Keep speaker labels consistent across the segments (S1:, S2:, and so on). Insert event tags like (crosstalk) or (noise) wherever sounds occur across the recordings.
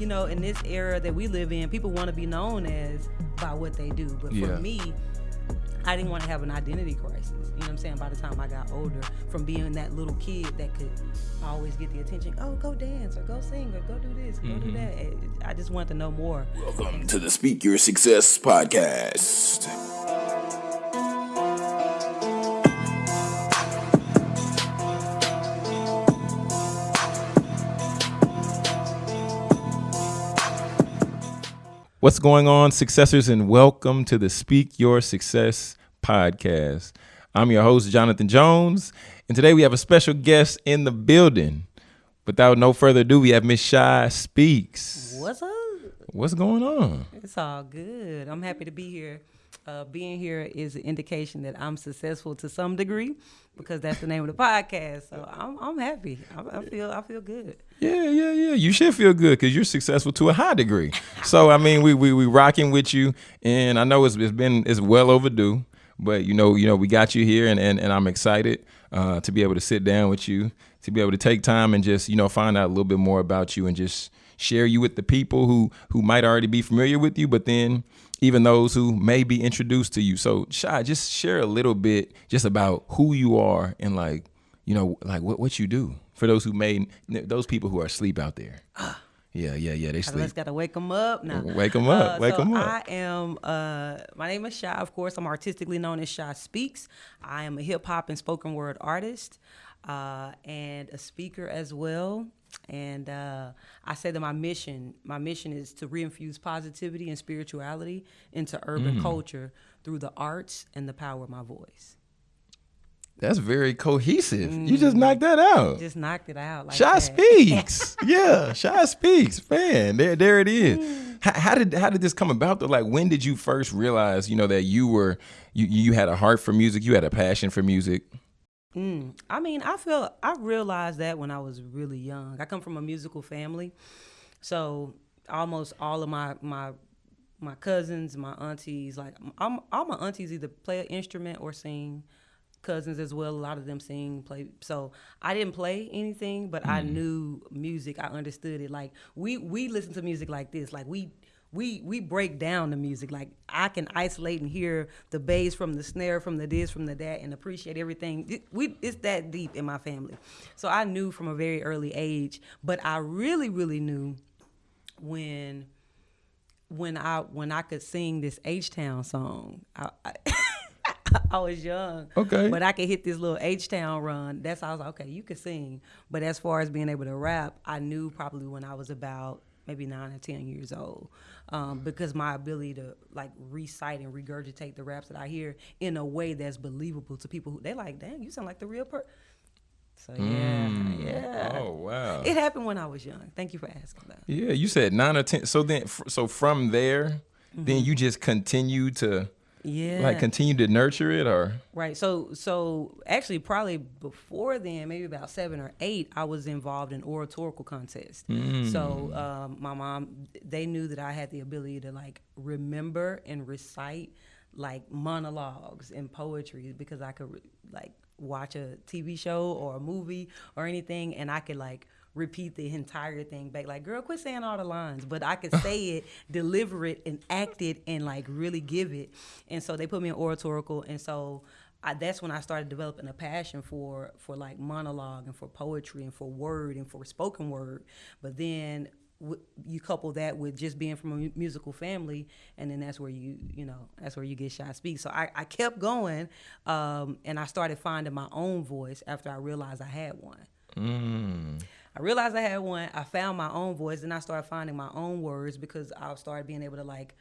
S1: you know, in this era that we live in, people want to be known as by what they do. But
S2: Yeah.
S1: for me, I didn't want to have an identity crisis. You know what I'm saying? By the time I got older, from being that little kid that could always get the attention, oh, go dance or go sing or go do this, go
S2: Mm-hmm.
S1: do that. I just wanted to know more.
S3: Welcome to the Speak Your Success podcast.
S2: What's going on, successors, and welcome to the Speak Your Success podcast. I'm your host, Jonathan Jones, and today we have a special guest in the building. Without no further ado, we have Miss Shy Speaks.
S1: What's up?
S2: What's going on?
S1: It's all good. I'm happy to be here. Uh, being here is an indication that I'm successful to some degree because that's the name of the podcast. So I'm, I'm happy. I, I feel I feel good.
S2: Yeah, yeah, yeah. You should feel good because you're successful to a high degree. So I mean, we we we rocking with you, and I know it's, it's been it's well overdue, but you know you know we got you here, and and, and I'm excited uh, to be able to sit down with you, to be able to take time and just you know find out a little bit more about you and just share you with the people who who might already be familiar with you, but then even those who may be introduced to you. So Shy, just share a little bit just about who you are and like you know like what what you do for those who may those people who are asleep out there. Yeah, yeah, yeah. They
S1: I
S2: sleep.
S1: just gotta wake them up now.
S2: Wake 'em up, wake
S1: so
S2: 'em up.
S1: I am. Uh, my name is Shy. Of course, I'm artistically known as Shy Speaks. I am a hip hop and spoken word artist, uh, and a speaker as well. And uh, I say that my mission, my mission is to reinfuse positivity and spirituality into urban
S2: Mm.
S1: culture through the arts and the power of my voice.
S2: That's very cohesive. You just knocked that out.
S1: Just knocked it out. Like
S2: Shy
S1: that.
S2: speaks. (laughs) yeah, Shy speaks. Man, there, there it is. How, how did how did this come about? Though, like, when did you first realize, you know, that you were you you had a heart for music, you had a passion for music?
S1: Mm. I mean, I feel I realized that when I was really young. I come from a musical family, so almost all of my my my cousins, my aunties, like I'm, all my aunties either play an instrument or sing. Cousins as well, a lot of them sing, play. So I didn't play anything, but I knew music. I understood it. Like we we listen to music like this. Like we we we break down the music. Like I can isolate and hear the bass from the snare, from the this, from the that, and appreciate everything. It, we it's that deep in my family. So I knew from a very early age, but I really really knew when when I when I could sing this H Town song. I, I, (laughs) I was young,
S2: Okay.
S1: but I could hit this little H Town run. That's how I was like, okay, you could sing. But as far as being able to rap, I knew probably when I was about maybe nine or ten years old, um, because my ability to like recite and regurgitate the raps that I hear in a way that's believable to people who they like, damn, you sound like the real person. So yeah, yeah.
S2: Oh wow.
S1: It happened when I was young. Thank you for asking that.
S2: Yeah, you said nine or ten. So then, f- so from there, then you just continue to
S1: Yeah.
S2: like continue to nurture it, or
S1: Right. So so actually probably before then, maybe about seven or eight, I was involved in oratorical contests. So um, my mom, they knew that I had the ability to like remember and recite like monologues and poetry because I could like watch a TV show or a movie or anything, and I could like repeat the entire thing back. Like girl quit saying all the lines but i could say it (laughs) deliver it and act it and like really give it. And so they put me in oratorical and so I, that's when i started developing a passion for for like monologue and for poetry and for word and for spoken word. But then w- you couple that with just being from a mu- musical family and then that's where you you know that's where you get shy speak. So i, I kept going um, and i started finding my own voice after i realized i had one I realized I had one. I found my own voice, and I started finding my own words because I started being able to like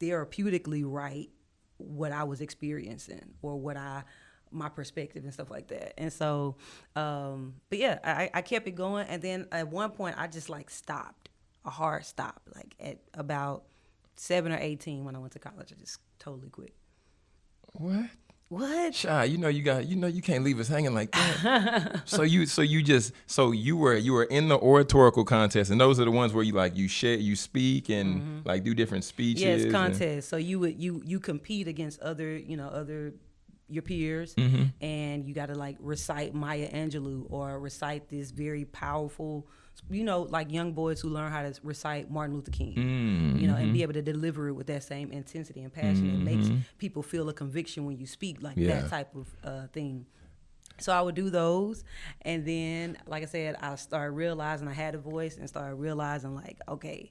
S1: therapeutically write what I was experiencing or what I my perspective and stuff like that. And so, um, but yeah, I, I kept it going, and then at one point I just like stopped, a hard stop, like at about seven or eighteen when I went to college. I just totally quit.
S2: what?
S1: What?
S2: Shy, you know you got you know you can't leave us hanging like that. (laughs) so you so you just so you were you were in the oratorical contest and those are the ones where you like you share you speak and mm-hmm. like do different speeches.
S1: Yes, contest. So you would you you compete against other you know other your peers mm-hmm. and you got to like recite Maya Angelou or recite this very powerful you know like young boys who learn how to recite Martin Luther King you know and be able to deliver it with that same intensity and passion it makes people feel a conviction when you speak like
S2: Yeah.
S1: that type of uh, thing so I would do those, and then, like I said, I started realizing I had a voice, and started realizing like, okay,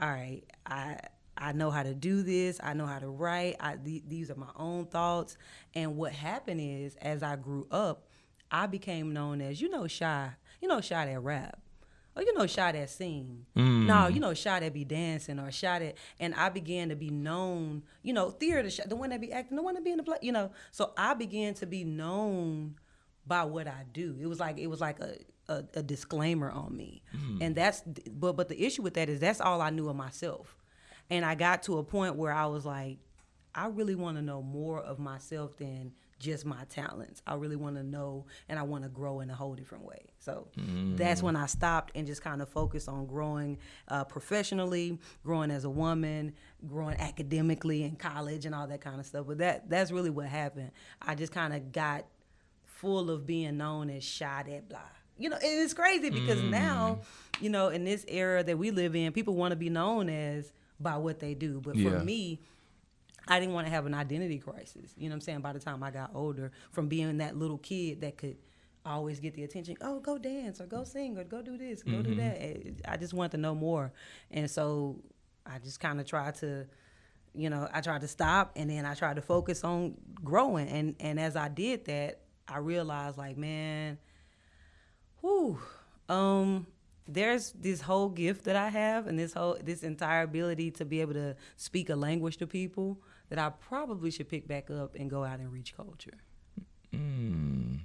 S1: all right, I I know how to do this. I know how to write. I th- these are my own thoughts. And what happened is, as I grew up, I became known as you know shy, you know shy that rap. Oh, you know, shy that sing. Mm. No, you know, shy that be dancing or shy that, and I began to be known. You know, theater the one that be acting, the one that be in the play. You know, so I began to be known by what I do. It was like it was like a a, a disclaimer on me, mm. and that's but but the issue with that is that's all I knew of myself, and I got to a point where I was like, I really want to know more of myself than just my talents. I really want to know and I want to grow in a whole different way. So that's when I stopped and just kind of focused on growing uh, professionally, growing as a woman, growing academically in college and all that kind of stuff. But that that's really what happened. I just kind of got full of being known as shy that blah. You know, and it's crazy because now, you know, in this era that we live in, people want to be known as by what they do. But for me, I didn't want to have an identity crisis. You know what I'm saying? By the time I got older, from being that little kid that could always get the attention, oh, go dance or go sing or go do this, go do that. Eh, I just wanted to know more. And so I just kind of tried to, you know, I tried to stop and then I tried to focus on growing. And, and as I did that, I realized like, man, whew, um, there's this whole gift that I have and this whole this entire ability to be able to speak a language to people that I probably should pick back up and go out and reach culture. Mm.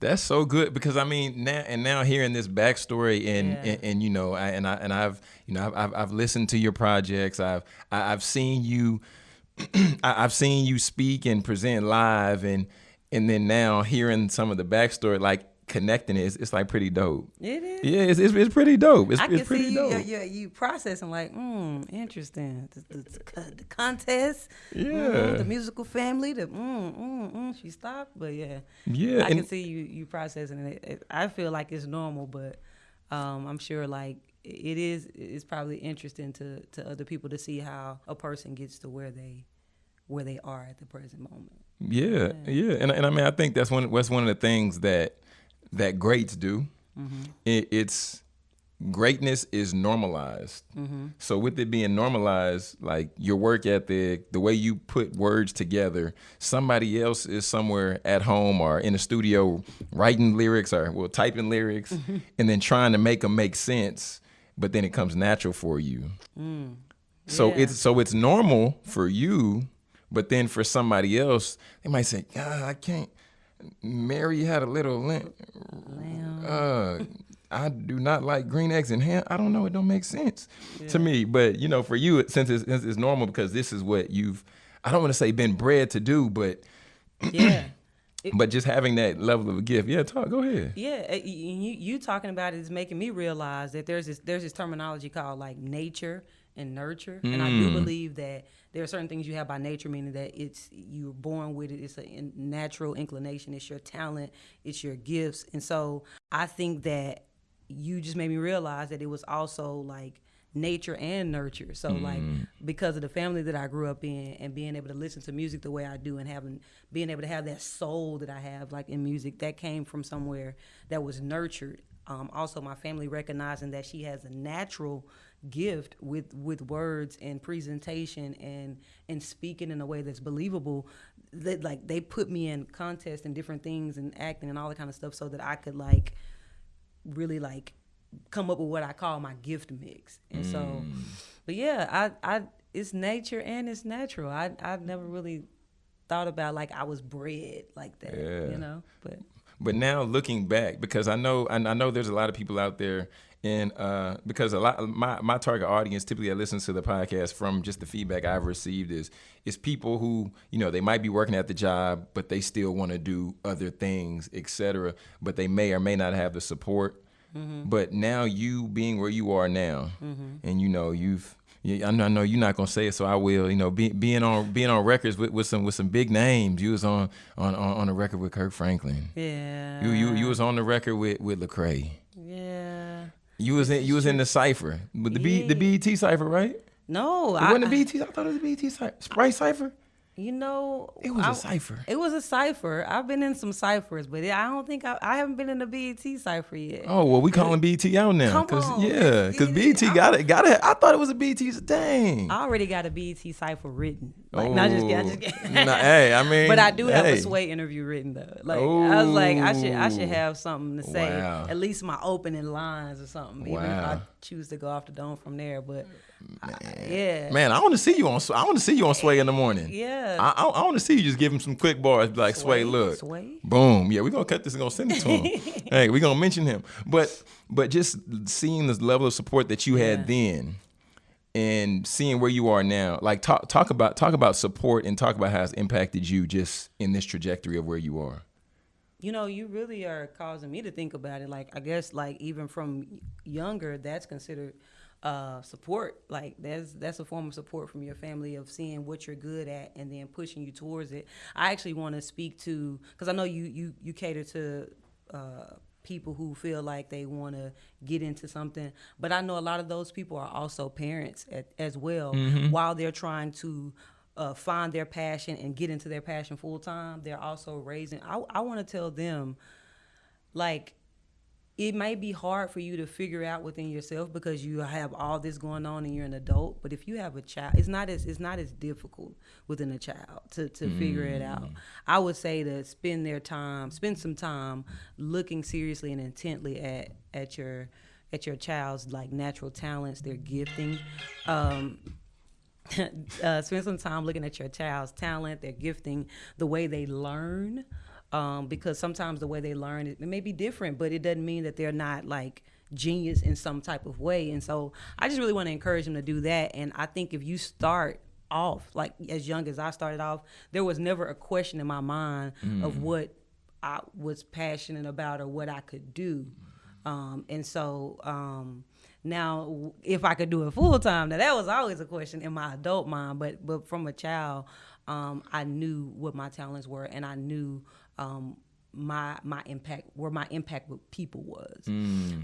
S2: That's so good because I mean now and now hearing this backstory and
S1: Yeah.
S2: and, and, you know I, and I and I've you know I've, I've I've listened to your projects I've I- I've seen you (clears throat) I've seen you speak and present live and and then now hearing some of the backstory like connecting it, it's, it's like pretty dope.
S1: It is.
S2: Yeah, it's, it's, it's pretty dope. It's,
S1: I can
S2: it's pretty
S1: see you,
S2: dope.
S1: you, you, processing like, mm, interesting. The, the, the contest,
S2: Yeah.
S1: mm, the musical family, the mm, mm, mm. She stopped, but yeah,
S2: Yeah,
S1: I can see you you processing it. it. I feel like it's normal, but um, I'm sure like it is. It's probably interesting to to other people to see how a person gets to where they where they are at the present moment.
S2: Yeah, yeah, and and I mean I think that's one that's one of the things that that greats do. Mm-hmm. It, it's greatness is normalized. Mm-hmm. So with it being normalized, like your work ethic, the way you put words together, somebody else is somewhere at home or in a studio writing lyrics or well typing lyrics, mm-hmm. and then trying to make them make sense, but then it comes natural for you. Mm. So
S1: Yeah.
S2: it's so it's normal for you, but then for somebody else, they might say, "God, I can't." Mary had a little limp. Uh, I do not like green eggs and ham. I don't know. It don't make sense to me. But you know, for you, since it's, it's normal because this is what you've. I don't want to say been bred to do, but
S1: Yeah. (clears throat)
S2: but just having that level of a gift. Yeah, talk. Go ahead.
S1: Yeah, uh, you you talking about it is making me realize that there's this there's this terminology called like nature and nurture, and I do believe that there are certain things you have by nature, meaning that it's you're born with it. It's a in- natural inclination. It's your talent. It's your gifts, and so I think that you just made me realize that it was also like nature and nurture. So like because of the family that I grew up in and being able to listen to music the way I do and having being able to have that soul that I have like in music that came from somewhere that was nurtured. Um, also my family recognizing that she has a natural gift with with words and presentation and and speaking in a way that's believable that like they put me in contests and different things and acting and all that kind of stuff so that I could like really like come up with what I call my gift mix. And so,
S2: Mm.
S1: but yeah, I, I, it's nature and it's natural. I, I never really thought about like I was bred like that,
S2: Yeah.
S1: you know, but
S2: But now looking back, because I know I I know there's a lot of people out there, and uh, because a lot my my target audience typically that listens to the podcast from just the feedback I've received is is people who you know they might be working at the job, but they still want to do other things, etc. But they may or may not have the support. But now you being where you are now, and you know you've Yeah, I know, I know you're not gonna say it, so I will. You know, be, being on being on records with, with some with some big names. You was on on on, on a record with Kirk Franklin.
S1: Yeah.
S2: You you you was on the record with with Lecrae.
S1: Yeah.
S2: You was in you was in the cipher with the B the BET cipher, right?
S1: No,
S2: It
S1: I,
S2: wasn't the BET. I thought it was the BET cipher. Sprite cipher.
S1: You know,
S2: It was a
S1: I-
S2: cipher.
S1: It was a cipher. I've been in some ciphers, but I don't think I, I haven't been in the BET cipher yet.
S2: Oh well, we calling BET out now,
S1: Come on,
S2: yeah, cause
S1: get it.
S2: BET got it, got it. I thought it was a BET's thing.
S1: I already got a BET cipher written. Like, not just. I just.
S2: Oh. Nah, hey, I mean,
S1: But I do have
S2: hey.
S1: a Sway interview written though. Like I was like, I should I should have something to say,
S2: Wow.
S1: at least my opening lines or something. Even if I
S2: Wow.
S1: choose to go off the dome from there. But I- yeah,
S2: Man, I want to see you on. I want to see you on Sway in the morning.
S1: Yeah.
S2: I, I, I want to see you just give him some quick bars, like Sway,
S1: Sway?
S2: look,
S1: Sway?
S2: boom, yeah, we're gonna cut this and gonna send it to him. (laughs) hey, we're gonna mention him, but but just seeing this level of support that you had
S1: Yeah.
S2: then, and seeing where you are now, like talk talk about talk about support and talk about how it's impacted you just in this trajectory of where you are.
S1: you know, you really are causing me to think about it. Like, I guess, like even from younger, that's considered uh, support. Like, that's that's a form of support from your family of seeing what you're good at and then pushing you towards it. I actually want to speak to because I know you you you cater to. Uh, people who feel like they want to get into something but i know a lot of those people are also parents at, as well while they're trying to uh, find their passion and get into their passion full time they're also raising i, I want to tell them like it may be hard for you to figure out within yourself because you have all this going on and you're an adult but if you have a child it's not as it's not as difficult within a child to, to figure it out. I would say to spend their time spend some time looking seriously and intently at at your at your child's like natural talents their gifting. Um (laughs) uh, spend some time looking at your child's talent, their gifting, the way they learn, um, because sometimes the way they learn it, it may be different, but it doesn't mean that they're not like genius in some type of way. And so I just really want to encourage them to do that. And I think if you start off like as young as I started off, there was never a question in my mind of what I was passionate about or what I could do. Um, and so um, now, if I could do it full time, now that was always a question in my adult mind. But but from a child, um, I knew what my talents were, and I knew um, my my impact where my impact with people was.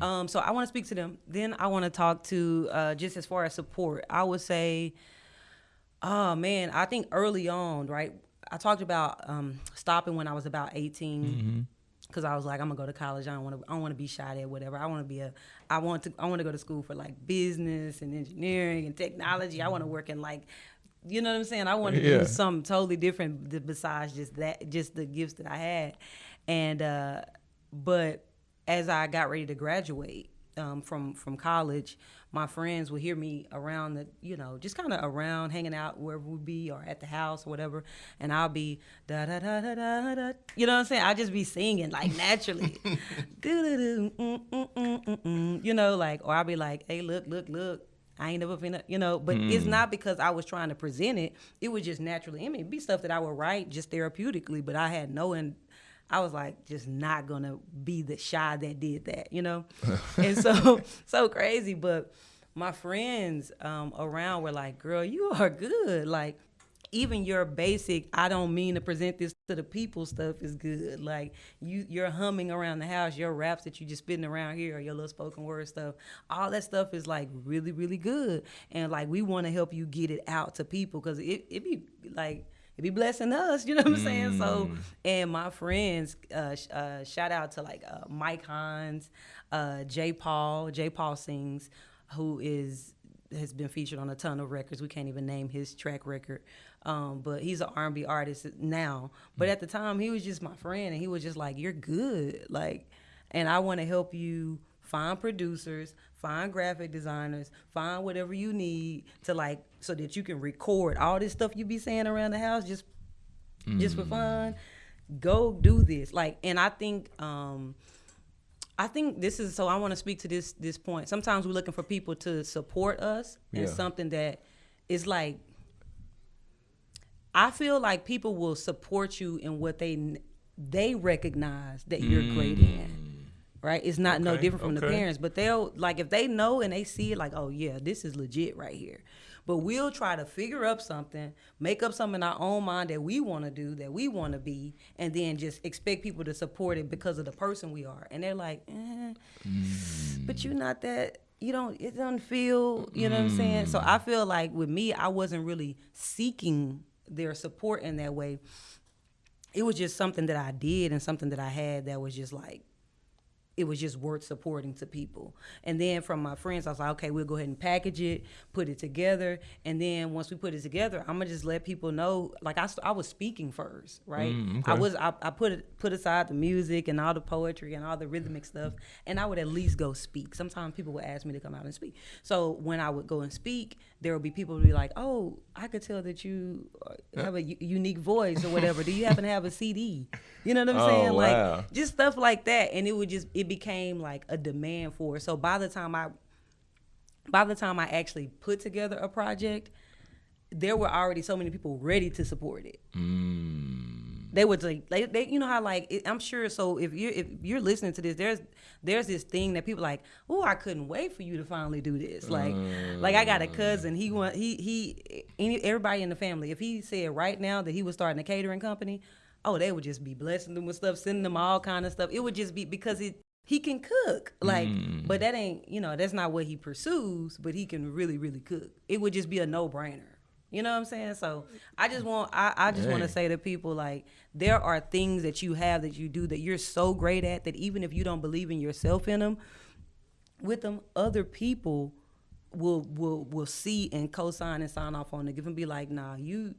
S1: Um, so I want to speak to them. Then I want to talk to uh, just as far as support. I would say. Oh man, I think early on, right? I talked about um, stopping when I was about 18 because I was like, I'm gonna go to college. I don't want to. I don't want to be shot at. Whatever. I want to be a. I want to. I want to go to school for like business and engineering and technology. I want to work in like. You know what I'm saying? I want to
S2: Yeah.
S1: do something totally different besides just that, just the gifts that I had. And uh, but as I got ready to graduate um, from from college, my friends would hear me around the, you know, just kind of around, hanging out wherever we be or at the house or whatever, and I'll be da da da da da da. You know what I'm saying? I'll just be singing like naturally, (laughs) mm, mm, mm. you know, like, or I'll be like, hey, look, look, look. I ain't never finna, you know, but it's not because I was trying to present it. It was just naturally in me. It'd be stuff that I would write just therapeutically, but I had no in, I was like just not gonna be the shy that did that, you know? (laughs) and so so crazy. But my friends um, around were like, girl, you are good. Like even your basic, I don't mean to present this to the people stuff is good. Like you you're humming around the house, your raps that you just spitting around here or your little spoken word stuff, all that stuff is like really, really good. And like we want to help you get it out to people because it, it be like it be blessing us, you know what I'm saying? So, and my friends, uh, uh, shout out to like uh, Mike Hines, uh, J. Paul, Jay Paul sings, who is has been featured on a ton of records. We can't even name his track record, um, but he's an R&B artist now. But at the time, he was just my friend, and he was just like, "You're good," like, and I want to help you find producers, find graphic designers, find whatever you need to like so that you can record all this stuff you be saying around the house just just for fun. Go do this. Like and I think um I think this is so I want to speak to this this point. Sometimes we're looking for people to support us in something that is like I feel like people will support you in what they they recognize that you're great in. Mm. right? It's not no different from the parents, but they'll like if they know and they see it, like, oh yeah, this is legit right here. But we'll try to figure up something, make up something in our own mind that we want to do, that we want to be, and then just expect people to support it because of the person we are. And they're like, eh, mm. but you're not that. You don't. It doesn't feel. You know what I'm saying? So mm. I feel like with me, I wasn't really seeking their support in that way. It was just something that I did and something that I had that was just like it was just worth supporting to people. And then from my friends, I was like, okay, we'll go ahead and package it, put it together, and then once we put it together, I'm gonna just let people know. Like I, I was speaking first, right?
S2: Mm,
S1: I was, I, I put it, put aside the music and all the poetry and all the rhythmic stuff, and I would at least go speak. Sometimes people would ask me to come out and speak. So when I would go and speak, there will be people who be like, oh, I could tell that you uh, have a unique voice or whatever. Do you happen to have a CD? You know what I'm
S2: Oh,
S1: saying? Like just stuff like that and it would just it became like a demand for it so by the time i by the time i actually put together a project there were already so many people ready to support it they would like they, they you know how like it, i'm sure so if you're if you're listening to this there's there's this thing that people like oh i couldn't wait for you to finally do this. Like like i got a cousin he want he he any, everybody in the family if he said right now that he was starting a catering company oh they would just be blessing them with stuff sending them all kind of stuff. It would just be because it he can cook like mm. but that ain't you know that's not what he pursues but he can really really cook. It would just be a no-brainer you know what i'm saying? So i just mm. want i, I just want to say to people like there are things that you have that you do that you're so great at that even if you don't believe in yourself in them with them other people will will will see and co-sign and sign off on it. Give and be like nah you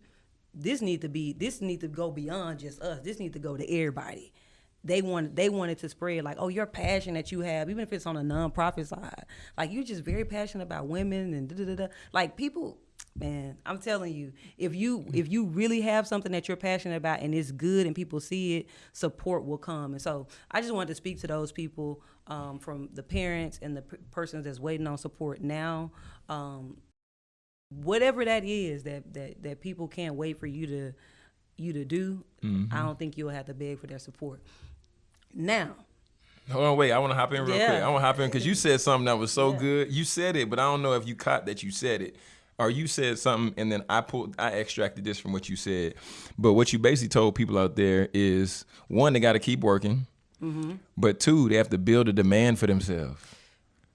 S1: this need to be this need to go beyond just us. This need to go to everybody. They want they wanted to spread like oh your passion that you have even if it's on a nonprofit side like you're just very passionate about women and da da da da. Like people man i'm telling you if you if you really have something that you're passionate about and it's good and people see it support will come and so i just wanted to speak to those people um, from the parents and the p- persons that's waiting on support now um, whatever that is that that that people can't wait for you to you to do
S2: Mm-hmm.
S1: i don't think you'll have to beg for their support now
S2: Hold on, wait. I want to hop in real
S1: Yeah.
S2: quick. I want to hop in because you said something that was so
S1: Yeah.
S2: good. You said it, but I don't know if you caught that you said it, or you said something and then I pulled, I extracted this from what you said. But what you basically told people out there is one, they got to keep working,
S1: Mm-hmm.
S2: but two, they have to build a demand for themselves.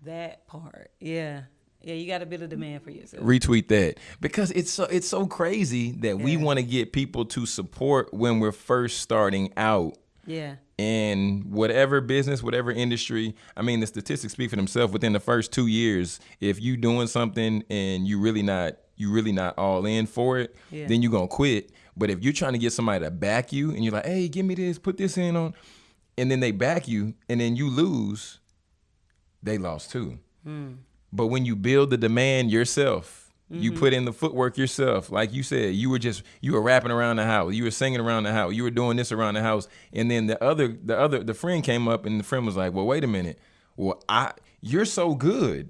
S1: that part yeah yeah you got to build a demand for yourself
S2: retweet that because it's so it's so crazy that we want to get people to support when we're first starting out
S1: yeah
S2: in whatever business, whatever industry. I mean, the statistics speak for themselves. Within the first two years, if you doing something and you really not you really not all in for it,
S1: Yeah.
S2: then you're gonna quit. But if you're trying to get somebody to back you and you're like, hey, give me this, put this in on, and then they back you and then you lose, they lost too. Hmm. But when you build the demand yourself, you mm-hmm. put in the footwork yourself. Like you said, you were just you were rapping around the house, you were singing around the house, you were doing this around the house, and then the other the other the friend came up and the friend was like, "Well, wait a minute. Well, I you're so good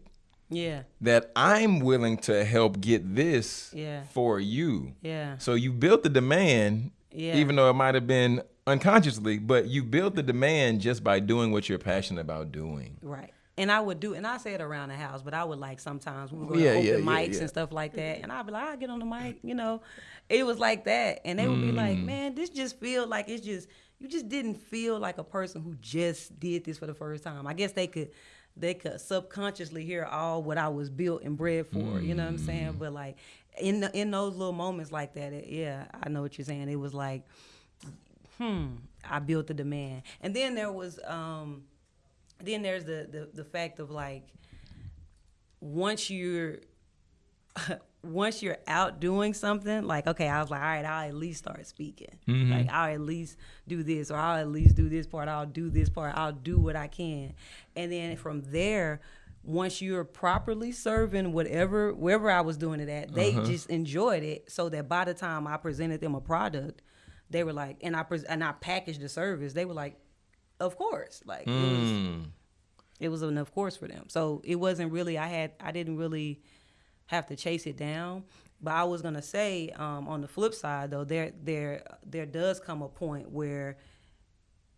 S1: yeah
S2: that I'm willing to help get this
S1: Yeah.
S2: for you."
S1: yeah
S2: So you built the demand,
S1: Yeah.
S2: even though it might have been unconsciously, but you built the demand just by doing what you're passionate about doing.
S1: Right. And I would do, and I say it around the house, but I would like sometimes we would go
S2: Yeah,
S1: to open
S2: yeah,
S1: mics
S2: yeah.
S1: and stuff like that, and I'd be like, I get on the mic, you know. It was like that, and they would be like,
S2: Mm.
S1: man, this just feel like it's just you just didn't feel like a person who just did this for the first time. I guess they could they could subconsciously hear all what I was built and bred for, you know what I'm
S2: Mm.
S1: saying? But like in the, in those little moments like that, it, yeah, I know what you're saying. It was like hmm, I built the demand. And then there was um then there's the the, the fact of like once you're (laughs) once you're out doing something, like okay, I was like, all right, I'll at least start speaking. Mm-hmm. Like I'll at least do this, or I'll at least do this part. I'll do this part. I'll do what I can, and then from there, once you're properly serving whatever wherever I was doing it at, they uh-huh. just enjoyed it. So that by the time I presented them a product, they were like, and I pres- and I packaged the service. They were like, of course, like it was
S2: Mm.
S1: it was an of course for them. So it wasn't really I had I didn't really have to chase it down. But I was gonna say um, on the flip side though, there there there does come a point where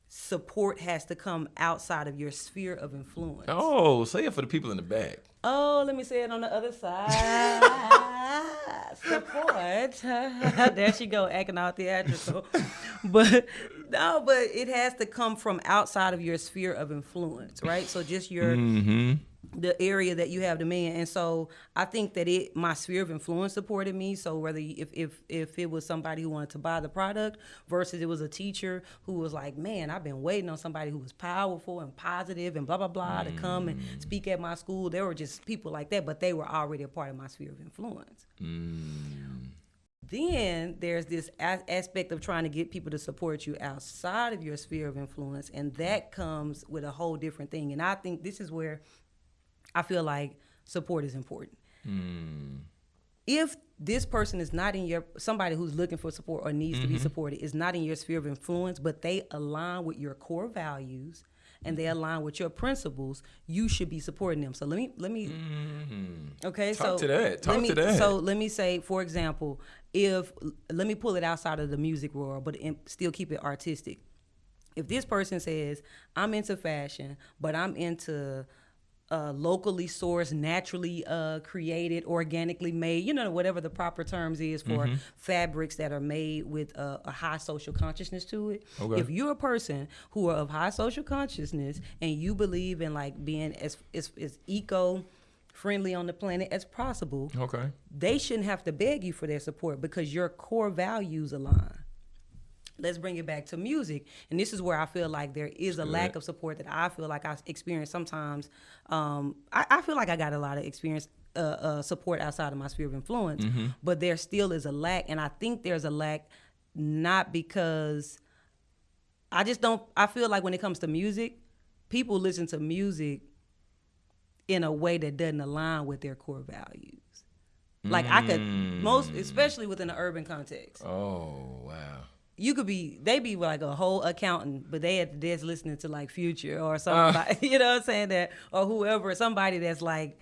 S1: support has to come outside of your sphere of influence.
S2: Oh, say it for the people in the back.
S1: Oh, let me say it on the other side. Support. (laughs) there she go, acting all theatrical. (laughs) but no, but it has to come from outside of your sphere of influence, right? So just your
S2: Mm-hmm.
S1: the area that you have dominion. And so I think that it my sphere of influence supported me. So whether if if if it was somebody who wanted to buy the product versus it was a teacher who was like, man, I've been waiting on somebody who was powerful and positive and blah blah blah to come and speak at my school. There were just people like that, but they were already a part of my sphere of influence. Mm. Then there's this aspect of trying to get people to support you outside of your sphere of influence, and that comes with a whole different thing. And I think this is where I feel like support is important. Mm. If this person is not in your somebody who's looking for support or needs to be mm-hmm. supported is not in your sphere of influence, but they align with your core values and they mm-hmm. align with your principles, you should be supporting them. So let me let me mm-hmm. Okay,
S2: Talk
S1: so
S2: to that.
S1: let
S2: Talk
S1: me,
S2: to that.
S1: So let me say, for example, if let me pull it outside of the music world, but in, still keep it artistic. If this person says, "I'm into fashion, but I'm into uh, locally sourced, naturally uh, created, organically made, you know, whatever the proper terms is for
S2: Mm-hmm.
S1: fabrics that are made with a, a high social consciousness to it.
S2: Okay.
S1: If you're a person who are of high social consciousness and you believe in like being as as, as eco friendly on the planet as possible,
S2: Okay.
S1: they shouldn't have to beg you for their support because your core values align. Let's bring it back to music. And this is where I feel like there is a lack of support that I feel like I experience sometimes. Um, I, I feel like I got a lot of experience. Uh, uh, support outside of my sphere of influence, but there still is a lack, and I think there's a lack not because I just don't. I feel like when it comes to music, people listen to music in a way that doesn't align with their core values. Like I could most, especially within the urban context,
S2: Oh wow.
S1: You could be they be like a whole accountant, but they at the desk listening to like Future or somebody, (laughs) you know what I'm saying that or whoever, somebody that's like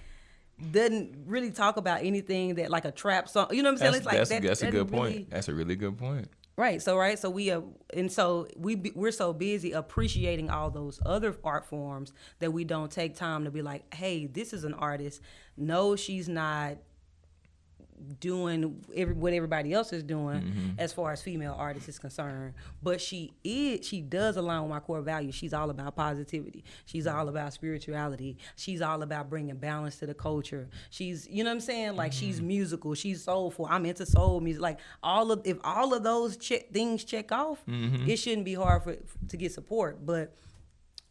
S1: doesn't really talk about anything that like a trap song. You know what I'm saying?
S2: That's,
S1: It's like
S2: that's,
S1: that
S2: that's a good point. That's a really good point.
S1: Right. So right. So we uh, and so we be, we're so busy appreciating all those other art forms that we don't take time to be like, hey, this is an artist. No, she's not doing every, what everybody else is doing mm-hmm. as far as female artists is concerned. But she is she does align with my core values. She's all about positivity. She's all about spirituality. She's all about bringing balance to the culture. She's you know what i'm saying? Like she's mm-hmm. musical. She's soulful. I'm into soul music. Like all of if all of those check, things check off mm-hmm. it shouldn't be hard for to get support. But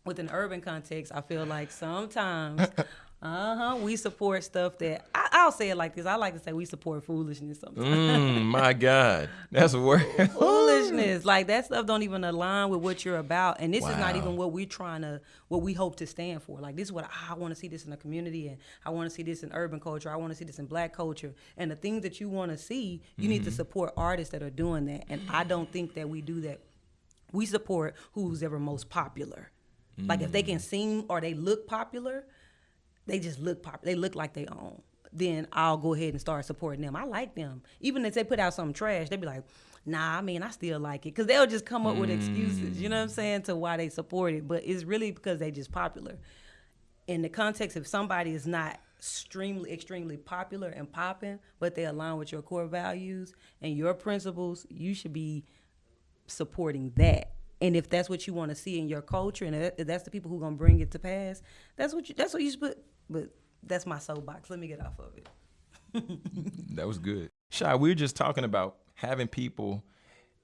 S1: with an urban context, I feel like sometimes, (laughs) uh huh, we support stuff that I, I'll say it like this. I like to say we support foolishness sometimes.
S2: Mm, (laughs) my God, that's a word.
S1: foolishness, like that stuff don't even align with what you're about, and this is not even what we're trying to, what we hope to stand for. Like this is what I want to see this in the community, and I want to see this in urban culture. I want to see this in black culture, and the things that you want to see, you need to
S2: Mm-hmm.
S1: support artists that are doing that. And I don't think that we do that. We support who's ever most popular. Like if they can sing or they look popular, they just look pop. They look like they own. Then I'll go ahead and start supporting them. I like them. Even if they put out some trash, they be like, "Nah, I mean, I still like it," because they'll just come up with mm. excuses. You know what I'm saying to why they support it, but it's really because they just popular. In the context, if somebody is not extremely, extremely popular and popping, but they align with your core values and your principles, you should be supporting that. And if that's what you want to see in your culture, and if that's the people who are gonna bring it to pass, that's what you that's what you should put. But that's my soapbox. Let me get off of it. (laughs)
S2: That was good. Shy, we were just talking about having people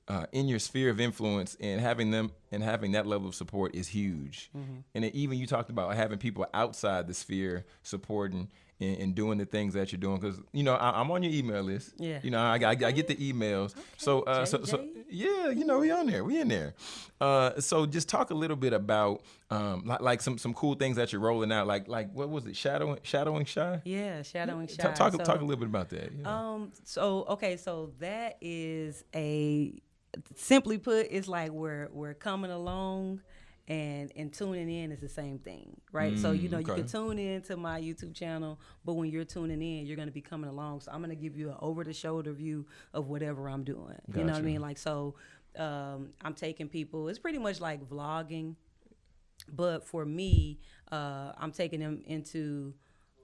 S2: uh, in your sphere of influence and having them and having that level of support is huge. And then even you talked about having people outside the sphere supporting and, and doing the things that you're doing because you know I, I'm on your email list.
S1: Yeah.
S2: You know I, I, I get the emails. so uh, so so yeah, you know we on there. We in there. Uh, so just talk a little bit about um, like, like some some cool things that you're rolling out. Like like what was it? Shadowing shadowing shy.
S1: Yeah, shadowing shy.
S2: Talk talk,
S1: So,
S2: talk a little bit about that. yeah.
S1: Um. So okay. So that is a simply put, it's like we're we're coming along. And, and tuning in is the same thing, right? so you know you can tune in to my YouTube channel, but when you're tuning in, you're going to be coming along. So I'm going to give you an over the shoulder view of whatever I'm doing. You know what I mean? Like so, um, I'm taking people. It's pretty much like vlogging, but for me, uh, I'm taking them into.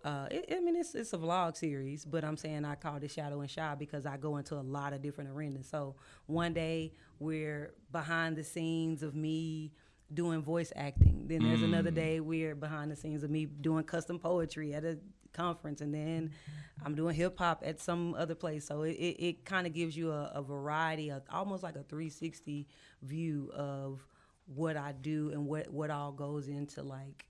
S1: Uh, it, I mean, it's it's a vlog series, but I'm saying I call it Shadowing Shy because I go into a lot of different arenas. So one day we're behind the scenes of me doing voice acting. Then there's another day we're behind the scenes of me doing custom poetry at a conference, and then I'm doing hip hop at some other place. So it, it, it kind of gives you a, a variety, of, almost like a 360 view of what I do and what what all goes into like,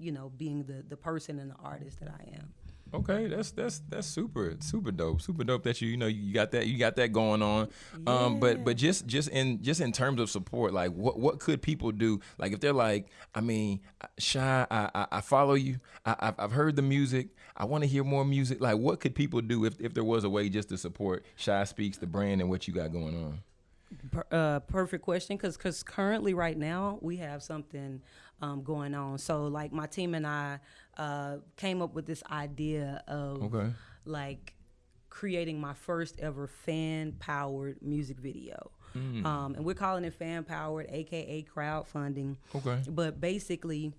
S1: you know, being the the person and the artist that I am.
S2: Okay, that's that's that's super super dope. Super dope that you you know you got that you got that going on. Um, but but just just in just in terms of support, like what what could people do? Like if they're like, I mean, shy, I I, I follow you. I I've, I've heard the music. I want to hear more music. Like what could people do if if there was a way just to support Shy Speaks the brand and what you got going on?
S1: Per, uh, perfect question, because because currently right now we have something um, going on. So like my team and I uh, came up with this idea of
S2: Okay.
S1: like creating my first ever fan powered music video. Um, and we're calling it fan powered, aka crowdfunding.
S2: Okay.
S1: But basically,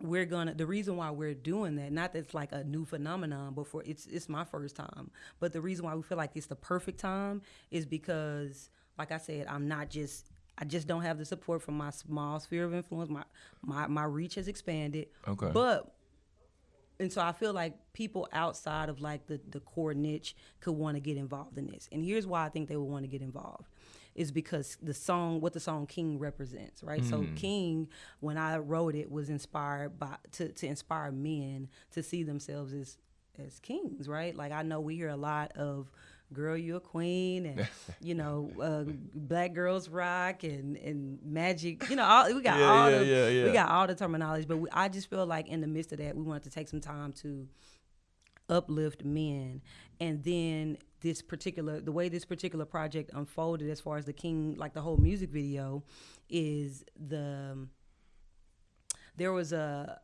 S1: we're gonna the reason why we're doing that not that it's like a new phenomenon but for it's it's my first time but the reason why we feel like it's the perfect time is because like i said i'm not just i just don't have the support from my small sphere of influence my my, my reach has expanded
S2: Okay.
S1: but and so I feel like people outside of like the, the core niche could want to get involved in this. And here's why I think they would want to get involved is because the song what the song King represents, right? So hmm. King, when I wrote it, was inspired by to, to inspire men to see themselves as as kings, right? Like I know we hear a lot of girl you a queen and (laughs) you know uh, black girls rock and and magic you know all we got
S2: Yeah,
S1: all
S2: yeah,
S1: the
S2: yeah,
S1: we got all the terminology but we, i just feel like in the midst of that we wanted to take some time to uplift men. And then this particular the way this particular project unfolded as far as the king like the whole music video is the there was a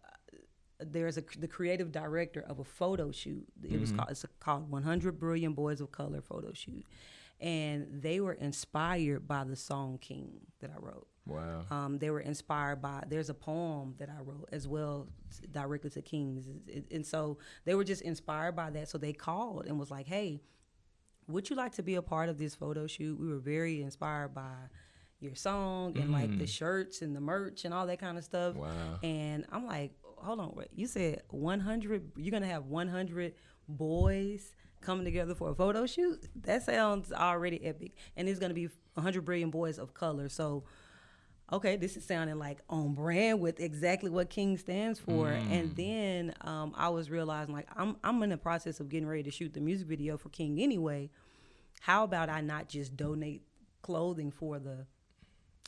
S1: there's a the creative director of a photo shoot. It was called it's called 100 Brilliant Boys of Color photo shoot, and they were inspired by the song King that I wrote.
S2: Wow.
S1: Um, they were inspired by. There's a poem that I wrote as well, directly to kings, and so they were just inspired by that. So they called and was like, "Hey, would you like to be a part of this photo shoot?" We were very inspired by your song and like the shirts and the merch and all that kind of stuff.
S2: Wow.
S1: And I'm like, hold on, wait. You said 100. You're gonna have 100 boys coming together for a photo shoot. That sounds already epic. And it's gonna be 100 brilliant boys of color. So, okay, this is sounding like on brand with exactly what King stands for. And then um, I was realizing like I'm I'm in the process of getting ready to shoot the music video for King anyway. How about I not just donate clothing for the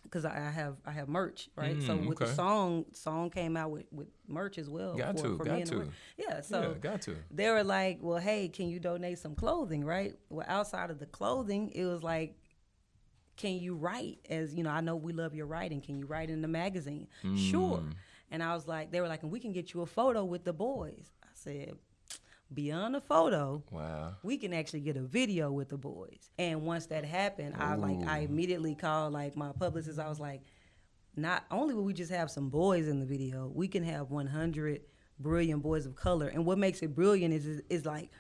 S1: because I have I have merch, right? so
S2: Mm,
S1: with the song, song came out with, with merch as well.
S2: Got to, got
S1: me and the
S2: to.
S1: Yeah, so
S2: yeah, got to.
S1: they were like, "Well, hey, can you donate some clothing?" Right? Well, outside of the clothing, it was like, "Can you write?" As you know, I know we love your writing. Can you write in the magazine? Sure.
S2: Mm.
S1: And I was like, they were like, "And we can get you a photo with the boys." I said, "Beyond the photo,
S2: Wow.
S1: we can actually get a video with the boys. And once that happened, I like I immediately called like my publicist. I was like, not only will we just have some boys in the video, we can have 100 brilliant boys of color. And what makes it brilliant is is, is like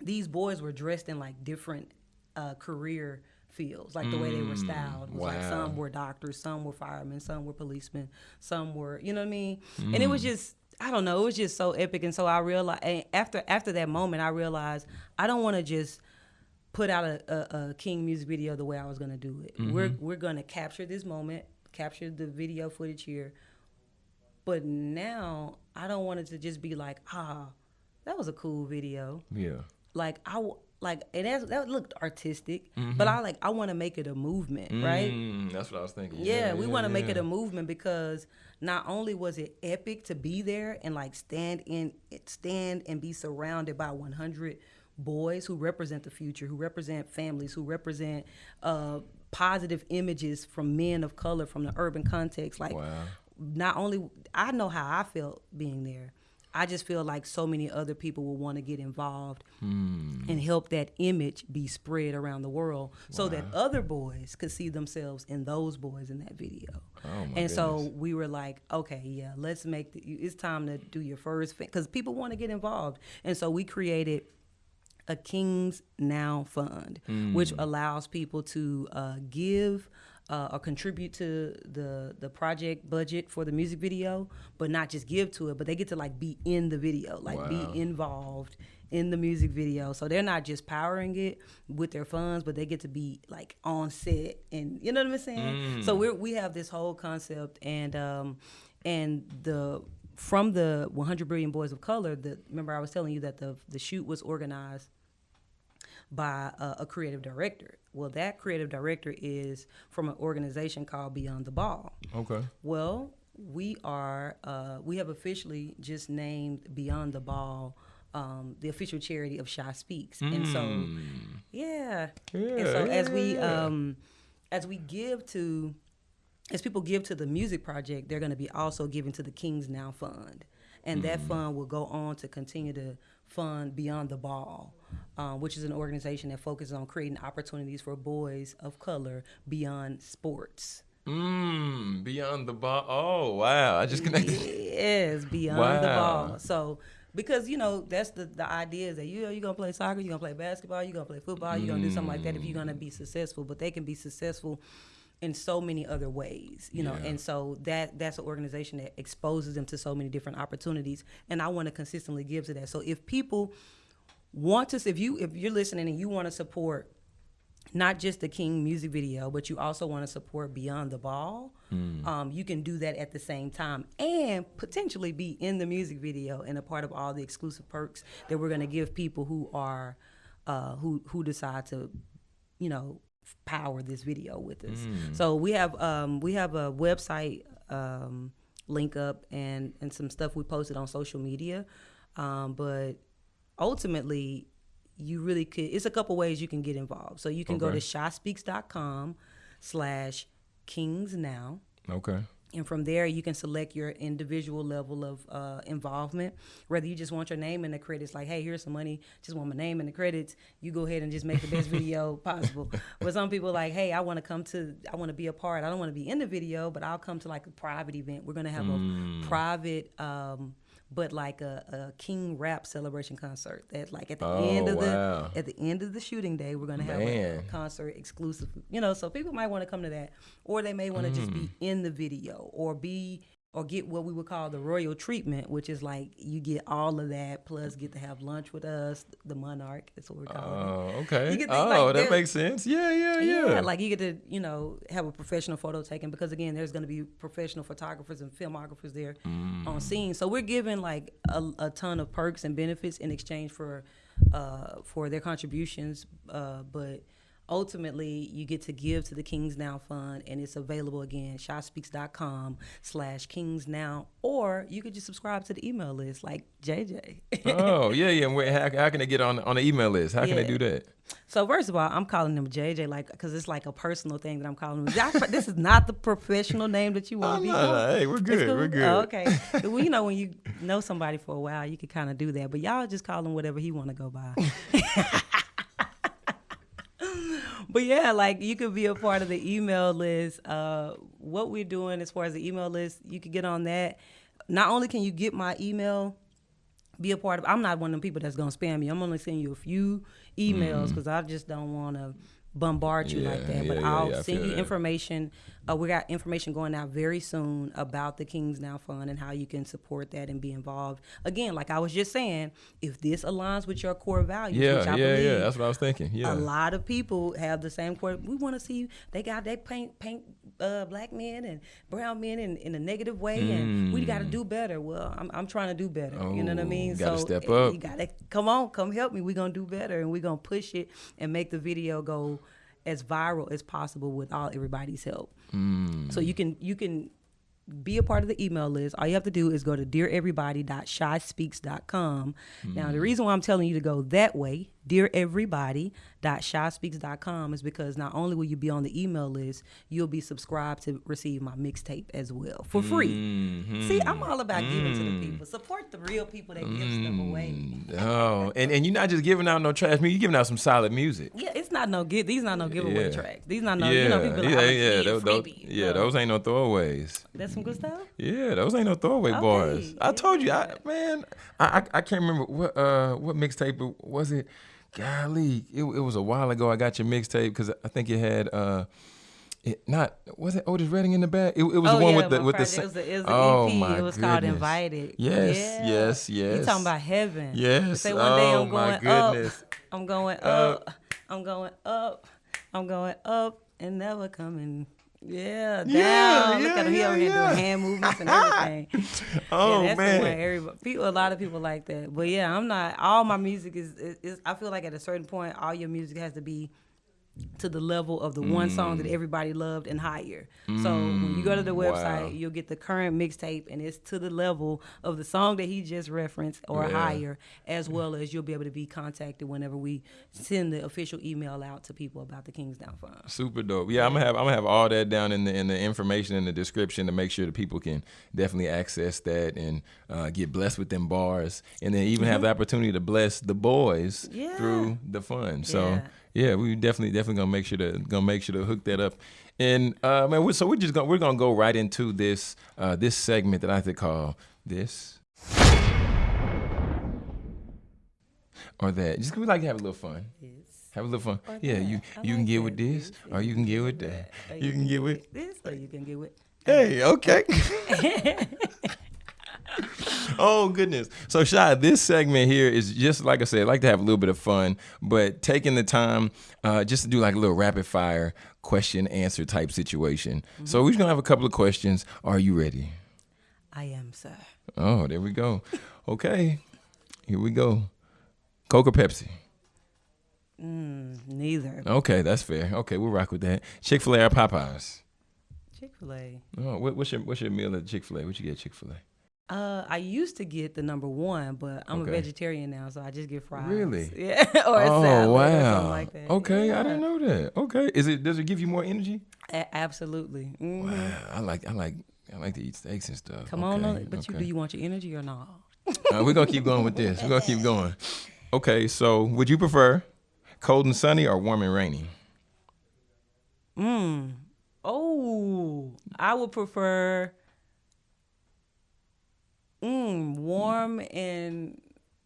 S1: these boys were dressed in like different uh, career fields, like the way they were styled. Was like
S2: wow.
S1: some were doctors, some were firemen, some were policemen, some were, you know what I mean? And it was just I don't know, it was just so epic. And so I realized after after that moment, I realized I don't want to just put out a, a, a King music video the way I was gonna do it. We're we're gonna capture this moment, capture the video footage here. But now I don't want it to just be like, ah, that was a cool video.
S2: Yeah.
S1: Like I like it has, that looked artistic, but I like I want to make it a movement, right?
S2: Mm, that's what I was thinking.
S1: Yeah, we want to make it a movement because not only was it epic to be there and like stand in stand and be surrounded by 100 boys who represent the future, who represent families, who represent uh, positive images from men of color from the urban context. Like,
S2: Wow.
S1: not only I know how I felt being there, I just feel like so many other people will want to get involved
S2: Hmm.
S1: and help that image be spread around the world so that other boys could see themselves in those boys in that video.
S2: Oh, my
S1: and so we were like, okay, yeah, let's make the, it's time to do your first because people want to get involved. And so we created a Kings Now Fund, which allows people to uh, give uh, or contribute to the the project budget for the music video, but not just give to it, but they get to like be in the video, like
S2: Wow.
S1: be involved in the music video. So they're not just powering it with their funds, but they get to be like on set and you know what I'm saying. So we we have this whole concept and um and the from the 100 brilliant boys of color the remember i was telling you that the the shoot was organized by a, a creative director. Well that creative director is from an organization called beyond the ball.
S2: Okay.
S1: well we are uh, we have officially just named beyond the ball um, the official charity of shy speaks. And so yeah, and so as we um, as we give to as people give to the music project, they're going to be also giving to the Kings Now Fund, and that fund will go on to continue to fund Beyond the Ball, um, which is an organization that focuses on creating opportunities for boys of color beyond sports.
S2: Mmm. Beyond the ball. Oh wow! I just connected.
S1: Yes, beyond the
S2: Wow.
S1: ball. So because you know that's the the idea is that you you're gonna play soccer, you're gonna play basketball, you're gonna play football, you're gonna do something like that if you're gonna be successful. But they can be successful in so many other ways, you know.
S2: Yeah.
S1: And so that that's an organization that exposes them to so many different opportunities. And I want to consistently give to that. So if people want to, if you if you're listening and you want to support not just the King music video, but you also want to support Beyond the Ball, um, you can do that at the same time and potentially be in the music video and a part of all the exclusive perks that we're going to give people who are uh, who who decide to, you know, power this video with us. So we have um, we have a website um, link up and and some stuff we posted on social media, um, but ultimately you really could it's a couple ways you can get involved. So you can go
S2: Okay.
S1: to shyspeaks.com slash kings now.
S2: Okay.
S1: and from there you can select your individual level of uh, involvement. Whether you just want your name in the credits like hey here's some money. Just want my name in the credits. You go ahead and just make the best video (laughs) possible. But some people like hey i want to come to i want to be a part. I don't want to be in the video but i'll come to like a private event. We're going to have
S2: Mm.
S1: a private um, but like a, a king rap celebration concert that like at the
S2: Oh,
S1: end of
S2: wow.
S1: the at the end of the shooting day we're going to have a concert exclusive you know so people might want to come to that or they may want to just be
S2: Mm.
S1: in the video or be or get what we would call the royal treatment which is like you get all of that plus get to have lunch with us the monarch that's what we're calling it
S2: Oh, okay.
S1: You can think
S2: Oh,
S1: like
S2: that
S1: that-
S2: makes sense. Yeah, yeah, yeah.
S1: yeah, like you get to, you know, have a professional photo taken because again, there's going to be professional photographers and filmographers there
S2: Mm.
S1: on scene. So we're giving like a, a ton of perks and benefits in exchange for uh, for their contributions. Uh, but ultimately, you get to give to the Kings Now Fund, and it's available again, shyspeaks.com slash Kings Now, or you could just subscribe to the email list like JJ.
S2: oh, (laughs) yeah, yeah. Wait, how, how can they get on on the email list? How can they
S1: Yeah.
S2: do that?
S1: So first of all, I'm calling him JJ, like, because it's like a personal thing that I'm calling him. This is not the professional name that you (laughs) want to be.
S2: no, no, hey, we're good, we're good.
S1: Oh, okay. (laughs) well, you know, when you know somebody for a while, you can kind of do that. But y'all just call him whatever he want to go by. (laughs) but yeah, like you could be a part of the email list. Uh, what we're doing as far as the email list, you could get on that. Not only can you get my email, be a part of. I'm not one of them people that's gonna spam you. I'm only sending you a few emails because I just don't want to bombard you like
S2: Mm. Yeah,
S1: that. But
S2: yeah, yeah,
S1: I'll
S2: yeah,
S1: send you
S2: that.
S1: information. Uh, we got information going out very soon about the Kings Now Fund and how you can support that and be involved. Again, like I was just saying, if this aligns with your core values, which
S2: Yeah,
S1: I
S2: yeah,
S1: believe
S2: yeah. That's what I was thinking. Yeah.
S1: a lot of people have the same core. We want to see they got they paint paint uh, black men and brown men in, in a negative way, and we got to do better. Well, I'm, I'm trying to do better. you know what I
S2: Mm. Oh,
S1: mean?
S2: gotta step
S1: eh,
S2: up.
S1: You got to come on, come help me. We're gonna do better, and we're gonna push it and make the video go as viral as possible with all everybody's help.
S2: Mm.
S1: So you can you can be a part of the email list, all you have to do is go to deareverybody.shyspeaks.com. Now, the reason why I'm telling you to go that way, deareverybody.shyspeaks.com, is because not only will you be on the email list, you'll be subscribed to receive my mixtape as well for free. Mm-hmm. See, I'm all about giving to the mm. people. Support the real people that give stuff mm. away.
S2: Oh, and, and you're not just giving out no trash music, you're giving out some solid music.
S1: Yeah, it's not no give. These not no giveaway
S2: Yeah.
S1: tracks. These not no.
S2: yeah,
S1: You know, people like,
S2: yeah,
S1: a
S2: yeah, those, those- yeah, those ain't no throwaways.
S1: That's some good stuff.
S2: Yeah, those ain't no throwaway
S1: Okay,
S2: bars. I told you, I man, I, I I can't remember what uh what mixtape was it. Golly, it, it was a while ago. I got your mixtape because I think it had uh. It not was it Otis Redding in the back? It, it was
S1: oh
S2: the one
S1: yeah,
S2: with the with the.
S1: project, it was, a, it was
S2: oh
S1: EP.
S2: my
S1: it was called. Invited.
S2: Yes,
S1: Yeah.
S2: yes,
S1: You
S2: yes.
S1: talking about heaven?
S2: Yes.
S1: Say one day
S2: Oh,
S1: I'm
S2: my
S1: going
S2: goodness.
S1: up. I'm going
S2: Uh,
S1: up. I'm going up. I'm going up and never coming. Yeah, down.
S2: Yeah,
S1: Look
S2: yeah,
S1: at him. He
S2: yeah,
S1: over here doing hand (laughs) movements and everything. (laughs)
S2: Oh
S1: yeah, that's
S2: man.
S1: the one. Everybody, people, a lot of people like that. But yeah, I'm not. All my music is, is, is. I feel like at a certain point, all your music has to be to the level of the one song
S2: Mm.
S1: that everybody loved and higher. So when you go to the website,
S2: wow.
S1: you'll get the current mixtape, and it's to the level of the song that he just referenced or
S2: Yeah.
S1: higher, as well as you'll be able to be contacted whenever we send the official email out to people about the Kings Now Fund.
S2: Super dope. Yeah, I'm gonna have I'm gonna have all that down in the in the information in the description to make sure that people can definitely access that and uh, get blessed with them bars, and then even have the opportunity to bless the boys
S1: Mm-hmm. Yeah.
S2: through the fund. So
S1: Yeah.
S2: Yeah, we definitely definitely gonna make sure to gonna make sure to hook that up. And uh, man, we so we're just gonna we're gonna go right into this uh, this segment that I like to call this. Or that. Just we like to have a little fun. Have a little fun.
S1: Or
S2: yeah,
S1: that.
S2: you you can get
S1: that.
S2: with this, or you can get with that.
S1: Or
S2: You can get with.
S1: this, or you can get with.
S2: Hey, okay. (laughs) (laughs) (laughs) oh goodness. So Shy, this segment here is just like I said, I like to have a little bit of fun, but taking the time uh, just to do like a little rapid fire question answer type situation. So we're just gonna have a couple of questions. Are you ready?
S1: I am, sir.
S2: Oh, there we go. Okay, here we go. Coke or Pepsi?
S1: Mm, neither.
S2: Okay, that's fair. Okay, we'll rock with that. Chick Fil A or Popeyes?
S1: Chick Fil A.
S2: Oh, what, what's your what's your meal at Chick Fil A? What you get Chick Fil A?
S1: Uh, I used to get the number one, but I'm
S2: Okay.
S1: a vegetarian now, so I just get fries.
S2: Really? (laughs)
S1: Yeah, or a
S2: oh
S1: salad
S2: wow.
S1: or something like that.
S2: Okay,
S1: Yeah.
S2: I didn't know that. Okay, is it does it give you more energy?
S1: A- absolutely. Mhm.
S2: Wow, I like I like I like to eat steaks and stuff.
S1: Come on,
S2: Okay,
S1: on but you do you want your energy or not? (laughs)
S2: Uh, we're gonna keep going with this. We're gonna keep going. Okay, so would you prefer cold and sunny or warm and rainy?
S1: Mm. Oh, I would prefer mm, warm and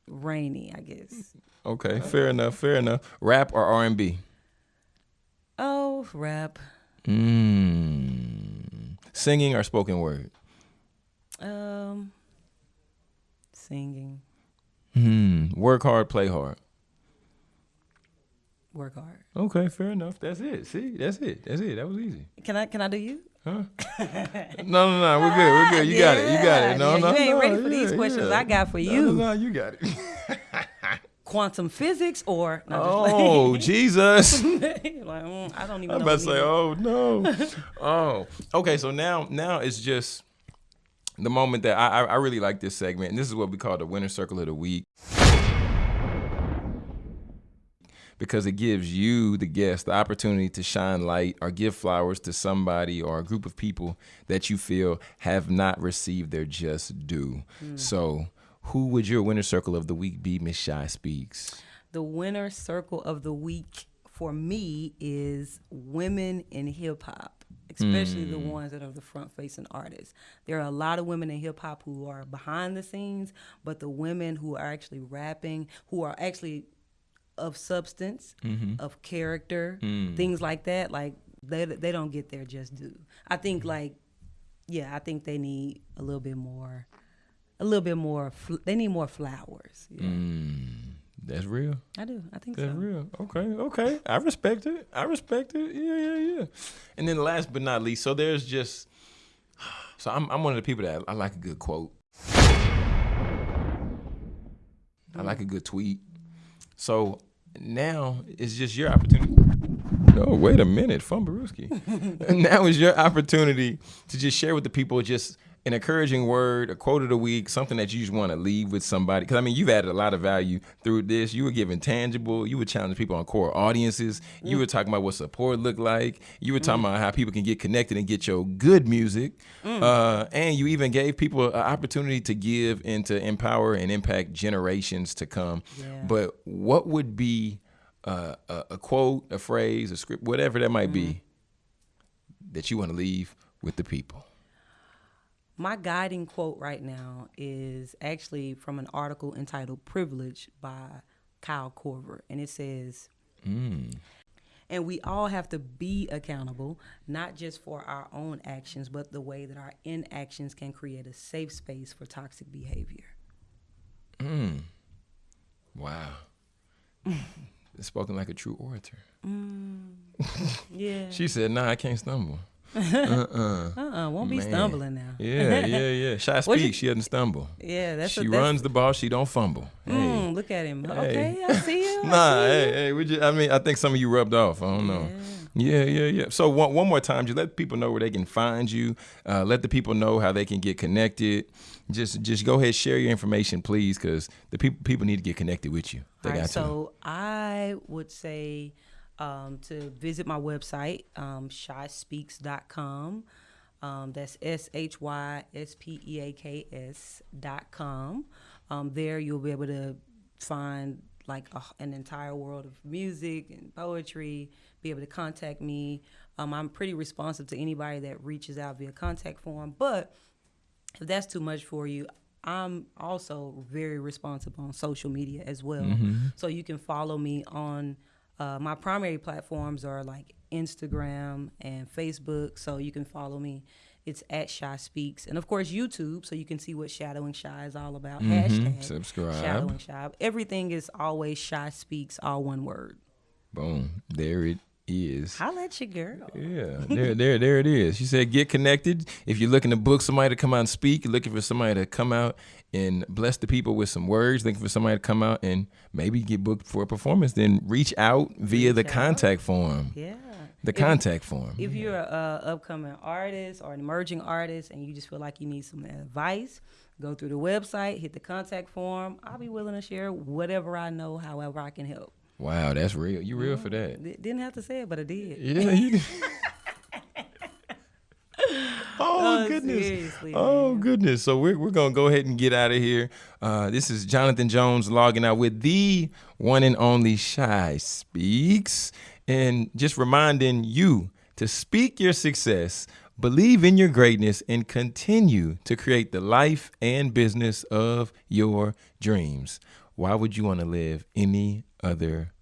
S1: rainy. I guess.
S2: Okay, fair enough. Fair enough. Rap or R and B?
S1: Oh, rap.
S2: Mm. Singing or spoken word?
S1: Um, singing.
S2: Hmm. Work hard, play hard.
S1: Work hard.
S2: Okay, fair enough. That's it. See, that's it. That's it. That was easy.
S1: Can I? Can I do you?
S2: Huh? (laughs) no, no, no. We're good. We're good. You got it. You got it. No,
S1: Yeah,
S2: no,
S1: you ain't
S2: no,
S1: ready for these questions
S2: yeah.
S1: I got for you.
S2: No, no, you got it. (laughs)
S1: Quantum physics or no,
S2: oh, (laughs) Jesus.
S1: like, like, mm, I don't even
S2: I'm about to say, oh no. oh. Okay, so now now it's just the moment that I, I I really like this segment, and this is what we call the winner circle of the week. Because it gives you, the guest, the opportunity to shine light or give flowers to somebody or a group of people that you feel have not received their just due. Hmm. So, who would your winner circle of the week be, Miss Shy Speaks?
S1: The winner circle of the week for me is women in hip hop, especially the hmm. ones that are the front facing artists. There are a lot of women in hip hop who are behind the scenes, but the women who are actually rapping, who are actually of substance, mm-hmm. of character, mm. things like that, like they they don't get their just due. I think like yeah, I think they need a little bit more a little bit more fl- they need more flowers. Yeah. Mm.
S2: That's real.
S1: I do. I think
S2: That's
S1: so.
S2: real. Okay, okay. I respect it. I respect it. Yeah, yeah, yeah. And then last but not least, so there's just (sighs) so I'm I'm one of the people that I like a good quote. I like a good tweet. So now it's just your opportunity. No, wait a minute, Fumbaruski. (laughs) now is your opportunity to just share with the people just an encouraging word, a quote of the week, something that you just want to leave with somebody. Because I mean, you've added a lot of value through this. You were giving tangible. You were challenging people on core audiences. You were talking about what support looked like. You were talking about how people can get connected and get your good music. Uh, and you even gave people an opportunity to give and to empower and impact generations to come.
S1: Yeah.
S2: But what would be uh, a, a quote, a phrase, a script, whatever that might be, that you want to leave with the people?
S1: My guiding quote right now is actually from an article entitled Privilege by Kyle Korver. And it says, mm. and we all have to be accountable, not just for our own actions, but the way that our inactions can create a safe space for toxic behavior. Mm.
S2: Wow. Spoken like a true orator. Mm. (laughs)
S1: Yeah.
S2: She said, "Nah, I can't stumble." (laughs)
S1: uh-uh, won't be
S2: Man.
S1: stumbling now.
S2: Yeah, yeah, yeah. (laughs) Shy
S1: What you-
S2: speaks. She doesn't stumble.
S1: Yeah, that's
S2: she
S1: a, that's,
S2: runs the ball. She don't fumble. Hey.
S1: Mm, look at him. Okay, I see you. (laughs)
S2: Nah,
S1: see you.
S2: hey, hey. We just, I mean, I think some of you rubbed off. I don't know. Yeah, yeah, yeah. So one, one more time, just let people know where they can find you. Uh, let the people know how they can get connected. Just, just go ahead, share your information, please, because the people people need to get connected with you. They
S1: All right,
S2: got to.
S1: so I would say um, to visit my website, um, shyspeaks.com. Um, that's S H Y S P E A K S dot com. Um, there you'll be able to find like a, an entire world of music and poetry. Be able to contact me. Um, I'm pretty responsive to anybody that reaches out via contact form, but if that's too much for you, I'm also very responsive on social media as well. So you can follow me on uh, my primary platforms are like Instagram and Facebook. So you can follow me. It's at Shy Speaks, and of course YouTube, so you can see what Shadowing Shy is all about. Hashtag
S2: Subscribe.
S1: Shadowing Shy. Everything is always Shy Speaks, all one word.
S2: Boom. There it is.
S1: I'll let you, girl.
S2: Yeah, there, there, there it is. She said, "Get connected. If you're looking to book somebody to come out and speak, you're looking for somebody to come out and bless the people with some words, looking for somebody to come out and maybe get booked for a performance, then reach out via the
S1: out.
S2: contact form.
S1: Yeah.
S2: The
S1: If-
S2: contact form.
S1: If you're an upcoming artist or an emerging artist and you just feel like you need some advice, go through the website, hit the contact form. I'll be willing to share whatever I know, however I can help.
S2: Wow, that's real. You real for that?
S1: D- didn't have to say it, but I did.
S2: Yeah. You, (laughs) oh
S1: Uh,
S2: goodness. Oh
S1: man.
S2: goodness. So we're we're gonna go ahead and get out of here. Uh, this is Jonathan Jones logging out with the one and only Shy Speaks, and just reminding you to speak your success, believe in your greatness, and continue to create the life and business of your dreams. Why would you want to live any other